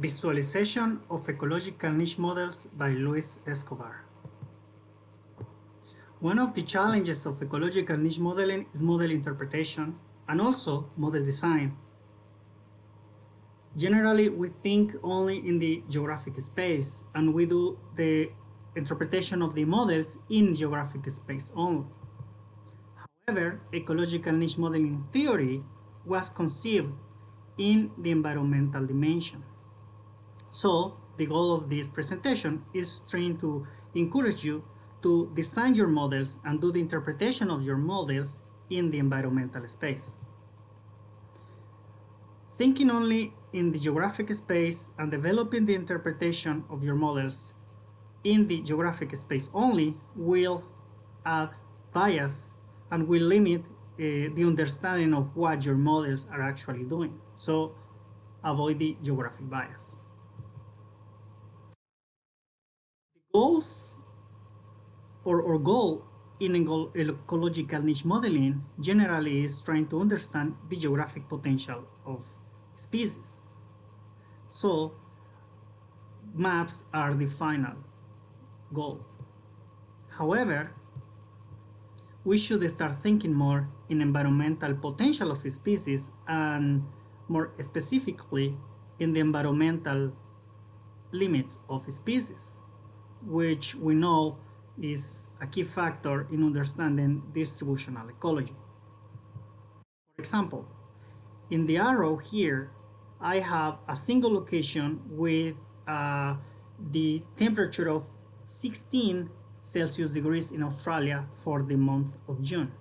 Visualization of ecological niche models by Luis Escobar. One of the challenges of ecological niche modeling is model interpretation and also model design. Generally, we think only in the geographic space and we do the interpretation of the models in geographic space only. However, ecological niche modeling theory was conceived in the environmental dimension. So the goal of this presentation is trying to encourage you to design your models and do the interpretation of your models in the environmental space. Thinking only in the geographic space and developing the interpretation of your models in the geographic space only will add bias and will limit uh, the understanding of what your models are actually doing. So avoid the geographic bias. Goals or, or goal in ecological niche modeling generally is trying to understand the geographic potential of species. So maps are the final goal. However, we should start thinking more in environmental potential of species and more specifically in the environmental limits of species which we know is a key factor in understanding distributional ecology. For example, in the arrow here, I have a single location with uh, the temperature of 16 Celsius degrees in Australia for the month of June.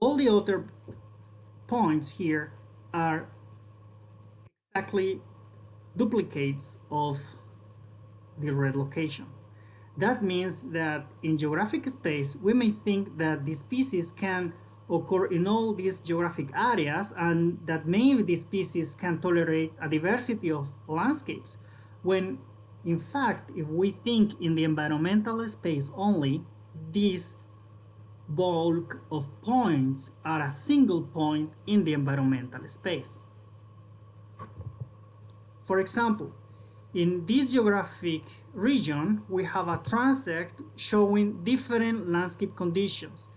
All the other points here are exactly duplicates of the red location. That means that in geographic space, we may think that the species can occur in all these geographic areas and that maybe the species can tolerate a diversity of landscapes. When in fact, if we think in the environmental space only, these bulk of points are a single point in the environmental space. For example, in this geographic region, we have a transect showing different landscape conditions.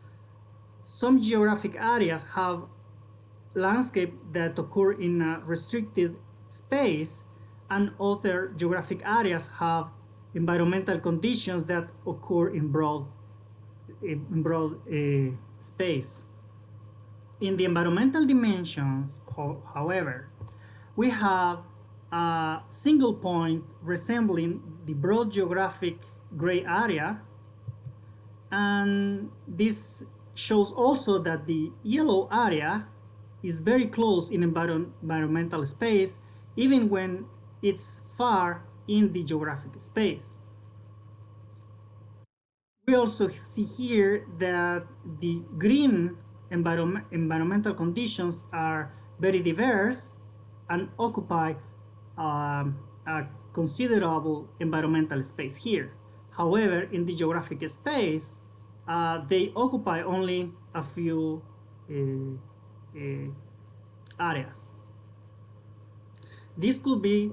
Some geographic areas have landscape that occur in a restricted space and other geographic areas have environmental conditions that occur in broad, in broad uh, space. In the environmental dimensions, however, we have a single point resembling the broad geographic gray area and this shows also that the yellow area is very close in environmental space even when it's far in the geographic space. We also see here that the green environment, environmental conditions are very diverse and occupy um, a considerable environmental space here. However, in the geographic space, uh, they occupy only a few uh, uh, areas. This could be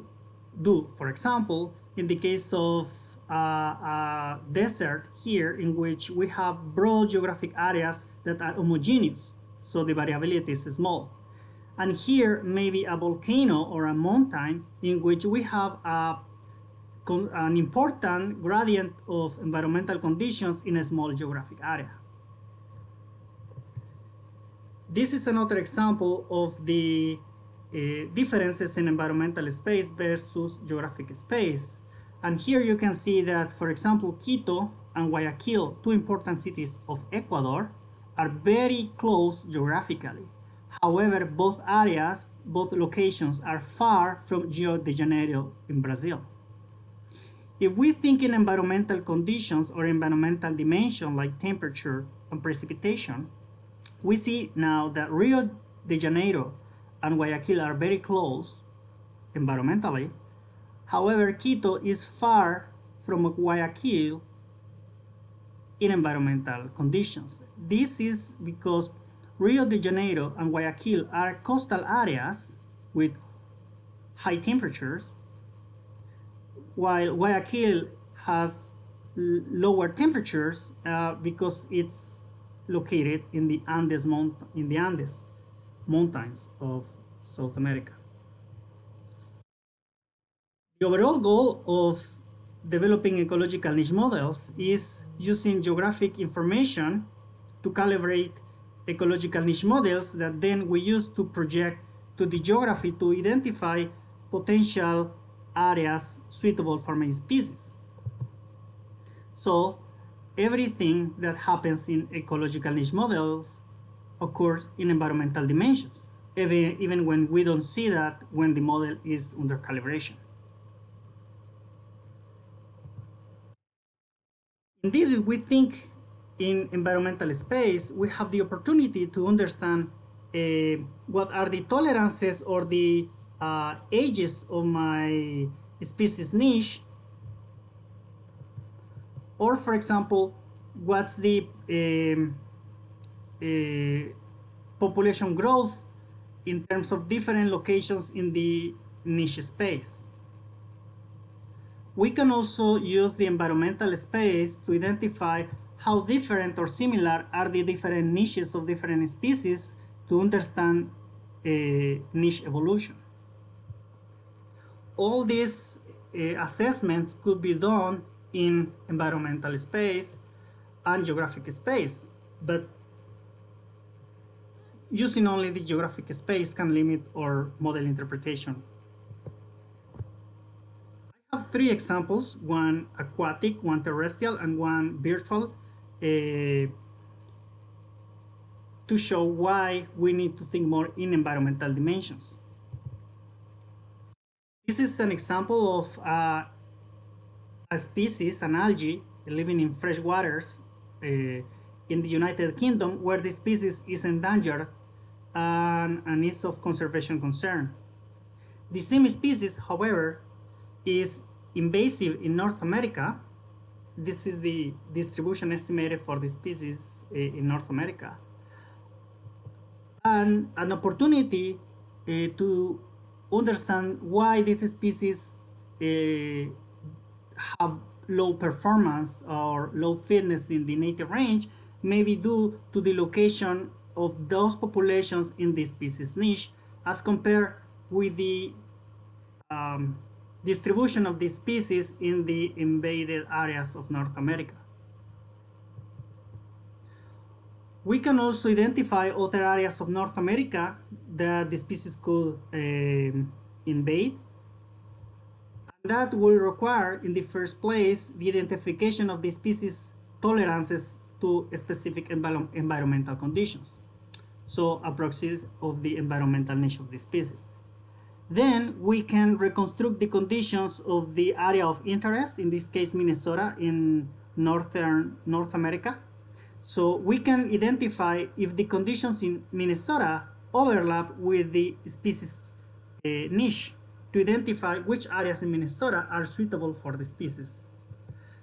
due, for example, in the case of uh, a desert here in which we have broad geographic areas that are homogeneous, so the variability is small and here maybe a volcano or a mountain in which we have a, an important gradient of environmental conditions in a small geographic area. This is another example of the uh, differences in environmental space versus geographic space. And here you can see that, for example, Quito and Guayaquil, two important cities of Ecuador, are very close geographically. However, both areas, both locations are far from Rio de Janeiro in Brazil. If we think in environmental conditions or environmental dimension like temperature and precipitation, we see now that Rio de Janeiro and Guayaquil are very close environmentally. However, Quito is far from Guayaquil in environmental conditions. This is because Rio de Janeiro and Guayaquil are coastal areas with high temperatures, while Guayaquil has lower temperatures uh, because it's located in the Andes mount in the Andes mountains of South America. The overall goal of developing ecological niche models is using geographic information to calibrate ecological niche models that then we use to project to the geography to identify potential areas suitable for many species. So everything that happens in ecological niche models occurs in environmental dimensions, even, even when we don't see that when the model is under calibration. Indeed, we think in environmental space, we have the opportunity to understand uh, what are the tolerances or the uh, ages of my species niche or for example, what's the um, uh, population growth in terms of different locations in the niche space. We can also use the environmental space to identify how different or similar are the different niches of different species to understand uh, niche evolution. All these uh, assessments could be done in environmental space and geographic space, but using only the geographic space can limit our model interpretation. I have three examples, one aquatic, one terrestrial, and one virtual, uh, to show why we need to think more in environmental dimensions. This is an example of uh, a species, an algae, living in fresh waters uh, in the United Kingdom, where the species is endangered and, and is of conservation concern. The same species, however, is invasive in North America. This is the distribution estimated for the species uh, in North America. And an opportunity uh, to understand why this species uh, have low performance or low fitness in the native range may be due to the location of those populations in the species niche as compared with the um, distribution of the species in the invaded areas of North America. We can also identify other areas of North America that the species could uh, invade that will require, in the first place, the identification of the species tolerances to specific env environmental conditions. So a proxy of the environmental niche of the species. Then we can reconstruct the conditions of the area of interest, in this case Minnesota in northern North America. So we can identify if the conditions in Minnesota overlap with the species uh, niche to identify which areas in Minnesota are suitable for the species.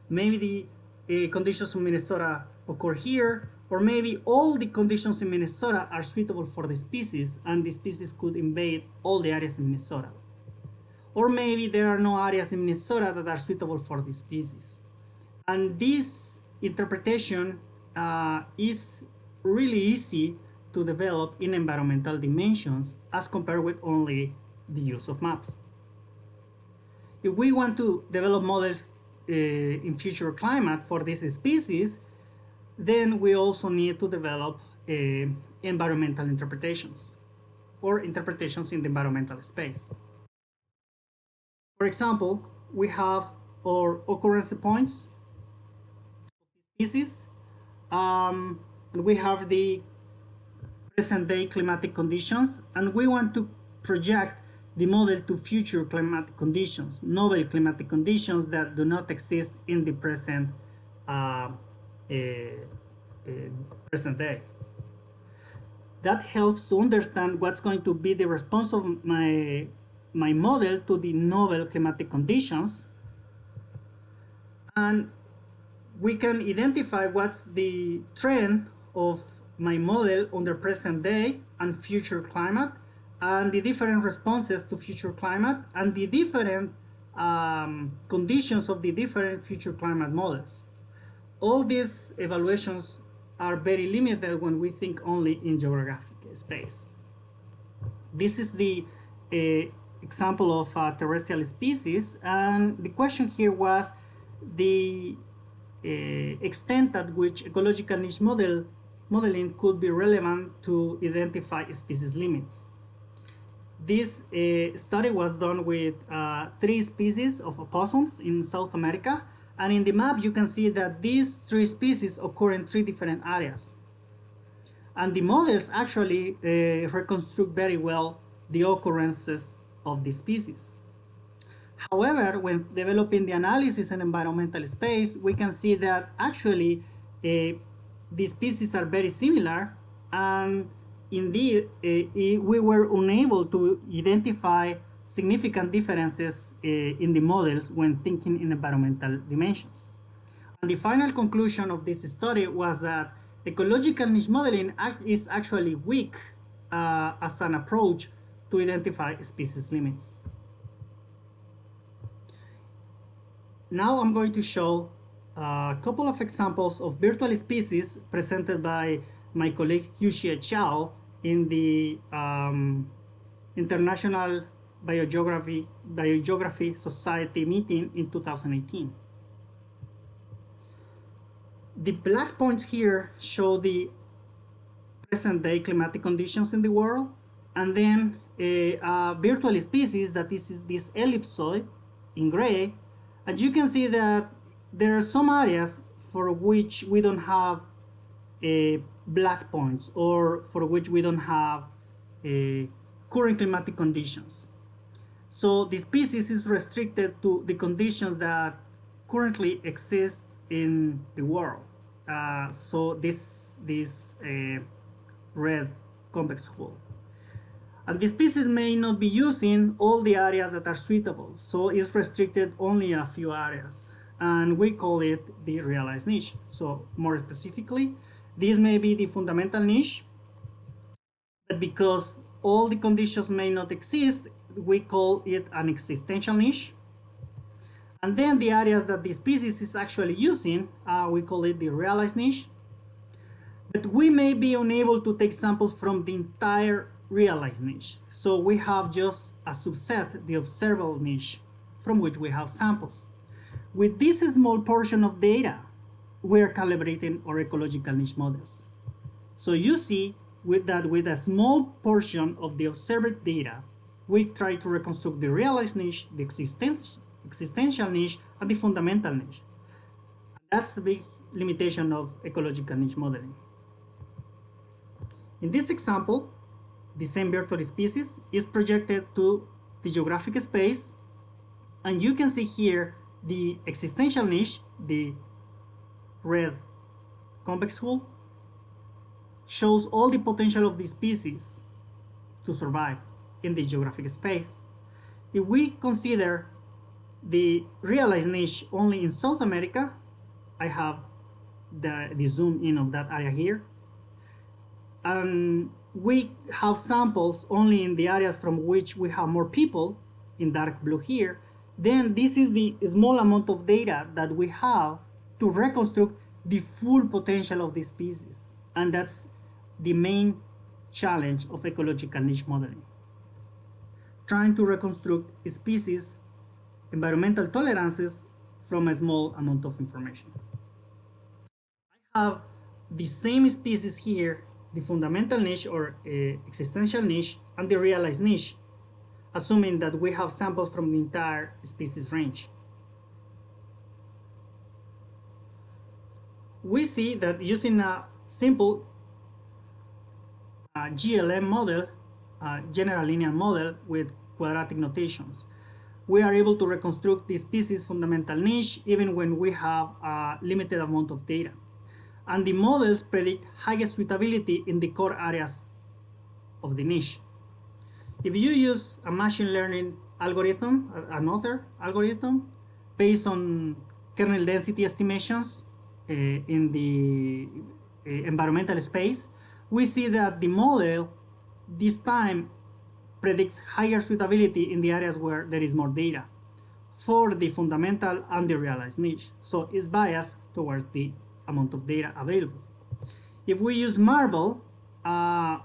Maybe the uh, conditions in Minnesota occur here, or maybe all the conditions in Minnesota are suitable for the species and the species could invade all the areas in Minnesota. Or maybe there are no areas in Minnesota that are suitable for the species. And this interpretation uh, is really easy to develop in environmental dimensions as compared with only the use of maps. If we want to develop models uh, in future climate for this species, then we also need to develop uh, environmental interpretations or interpretations in the environmental space. For example, we have our occurrence points species, um, and we have the present day climatic conditions, and we want to project the model to future climatic conditions, novel climatic conditions that do not exist in the present uh, present day. That helps to understand what's going to be the response of my, my model to the novel climatic conditions. And we can identify what's the trend of my model on the present day and future climate and the different responses to future climate and the different um, conditions of the different future climate models. All these evaluations are very limited when we think only in geographic space. This is the uh, example of a terrestrial species and the question here was the uh, extent at which ecological niche model modeling could be relevant to identify species limits. This uh, study was done with uh, three species of opossums in South America. And in the map, you can see that these three species occur in three different areas. And the models actually uh, reconstruct very well the occurrences of the species. However, when developing the analysis in environmental space, we can see that actually uh, species are very similar and indeed, uh, we were unable to identify significant differences uh, in the models when thinking in environmental dimensions. And the final conclusion of this study was that ecological niche modeling is actually weak uh, as an approach to identify species limits. Now I'm going to show a couple of examples of virtual species presented by my colleague Yuxie Chao in the um, International Biogeography, Biogeography Society meeting in 2018. The black points here show the present day climatic conditions in the world and then a, a virtual species that is this ellipsoid in gray and you can see that there are some areas for which we don't have a black points or for which we don't have a current climatic conditions. So the species is restricted to the conditions that currently exist in the world. Uh, so this, this uh, red convex hull. And the species may not be using all the areas that are suitable, so it's restricted only a few areas. And we call it the realized niche. So more specifically, this may be the fundamental niche, but because all the conditions may not exist, we call it an existential niche. And then the areas that the species is actually using, uh, we call it the realized niche. But we may be unable to take samples from the entire realized niche. So we have just a subset, the observable niche, from which we have samples. With this small portion of data, we're calibrating our ecological niche models. So you see with that with a small portion of the observed data, we try to reconstruct the realized niche, the existence, existential niche, and the fundamental niche. That's the big limitation of ecological niche modeling. In this example, the same virtual species is projected to the geographic space, and you can see here the existential niche, the red convex hull shows all the potential of the species to survive in the geographic space. If we consider the realized niche only in South America, I have the, the zoom in of that area here, and we have samples only in the areas from which we have more people in dark blue here, then this is the small amount of data that we have to reconstruct the full potential of the species. And that's the main challenge of ecological niche modeling. Trying to reconstruct species environmental tolerances from a small amount of information. I have the same species here, the fundamental niche or uh, existential niche and the realized niche, assuming that we have samples from the entire species range. we see that using a simple uh, GLM model, general linear model with quadratic notations, we are able to reconstruct the species fundamental niche even when we have a limited amount of data. And the models predict highest suitability in the core areas of the niche. If you use a machine learning algorithm, another algorithm, based on kernel density estimations, uh, in the uh, environmental space, we see that the model this time predicts higher suitability in the areas where there is more data for the fundamental and the realized niche. So it's biased towards the amount of data available. If we use Marble, uh,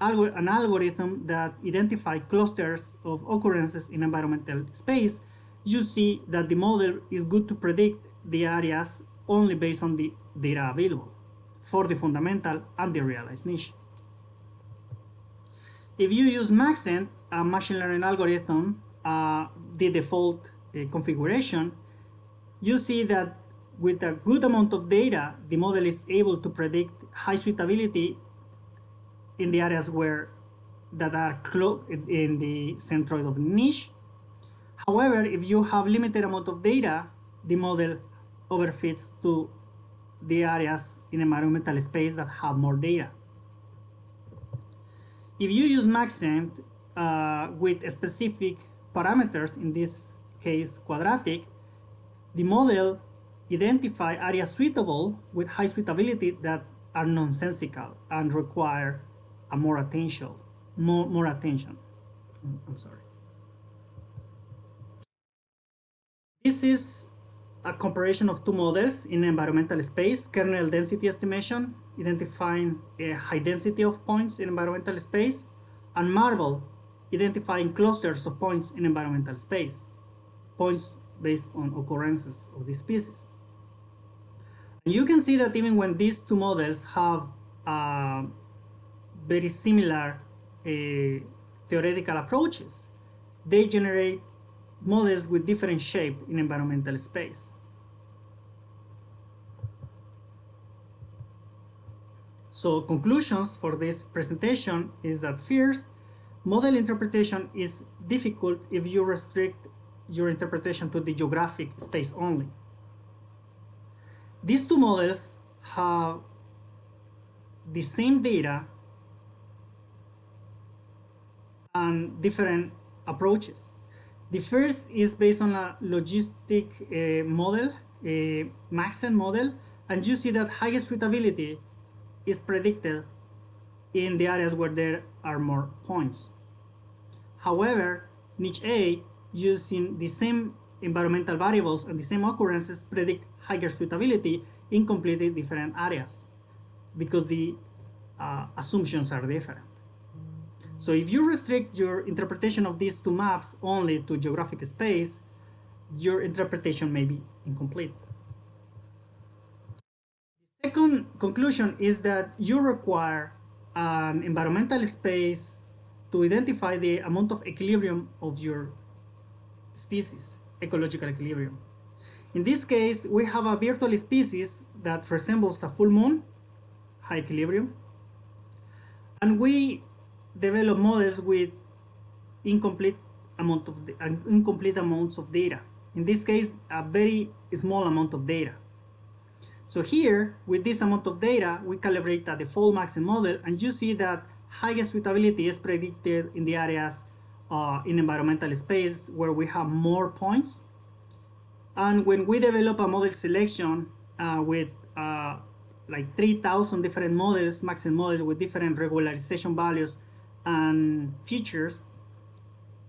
an algorithm that identifies clusters of occurrences in environmental space, you see that the model is good to predict the areas only based on the data available for the fundamental and the realized niche. If you use Maxent, a machine learning algorithm, uh, the default uh, configuration, you see that with a good amount of data, the model is able to predict high suitability in the areas where that are in the centroid of niche. However, if you have limited amount of data, the model overfits to the areas in environmental space that have more data. If you use Maxent uh, with specific parameters, in this case quadratic, the model identify areas suitable with high suitability that are nonsensical and require a more attention, more, more attention. I'm sorry. This is a comparison of two models in environmental space, kernel density estimation, identifying a high density of points in environmental space, and Marble, identifying clusters of points in environmental space, points based on occurrences of these species. You can see that even when these two models have uh, very similar uh, theoretical approaches, they generate models with different shape in environmental space. So conclusions for this presentation is that first, model interpretation is difficult if you restrict your interpretation to the geographic space only. These two models have the same data and different approaches. The first is based on a logistic uh, model, a Maxent model, and you see that highest suitability is predicted in the areas where there are more points. However, NicheA, using the same environmental variables and the same occurrences, predict higher suitability in completely different areas because the uh, assumptions are different. So if you restrict your interpretation of these two maps only to geographic space, your interpretation may be incomplete. The second conclusion is that you require an environmental space to identify the amount of equilibrium of your species, ecological equilibrium. In this case, we have a virtual species that resembles a full moon, high equilibrium, and we develop models with incomplete amount of incomplete amounts of data. In this case, a very small amount of data. So here, with this amount of data, we calibrate a default Maxent model, and you see that highest suitability is predicted in the areas uh, in environmental space where we have more points. And when we develop a model selection uh, with uh, like 3,000 different models, Maxent models with different regularization values and features,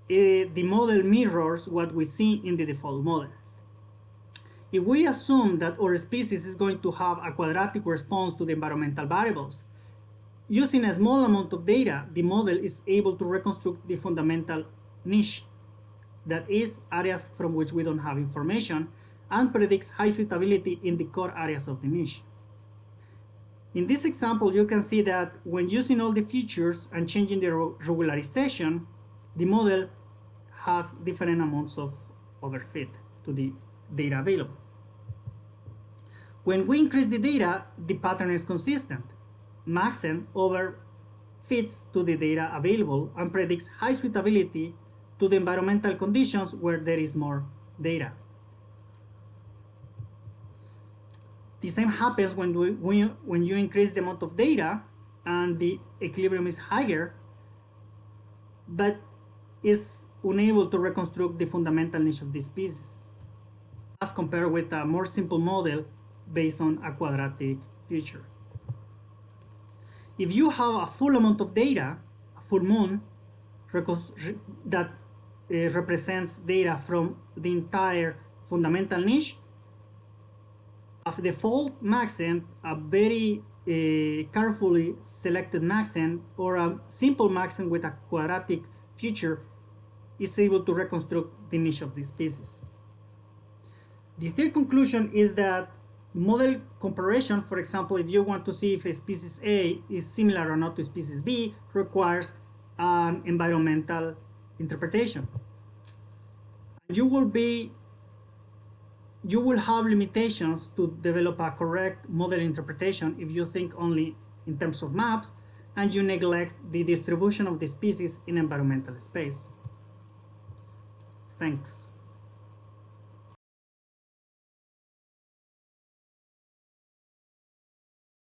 uh, the model mirrors what we see in the default model. If we assume that our species is going to have a quadratic response to the environmental variables, using a small amount of data, the model is able to reconstruct the fundamental niche, that is areas from which we don't have information, and predicts high suitability in the core areas of the niche. In this example, you can see that when using all the features and changing the regularization, the model has different amounts of overfit to the data available. When we increase the data, the pattern is consistent. Maxent overfits to the data available and predicts high suitability to the environmental conditions where there is more data. The same happens when, we, when, you, when you increase the amount of data and the equilibrium is higher, but is unable to reconstruct the fundamental niche of these species, as compared with a more simple model based on a quadratic feature. If you have a full amount of data, a full moon, that uh, represents data from the entire fundamental niche. A default maxent, a very uh, carefully selected maxent, or a simple maxent with a quadratic feature is able to reconstruct the niche of these species. The third conclusion is that model comparison, for example, if you want to see if a species A is similar or not to species B, requires an environmental interpretation. You will be you will have limitations to develop a correct model interpretation if you think only in terms of maps and you neglect the distribution of the species in environmental space. Thanks.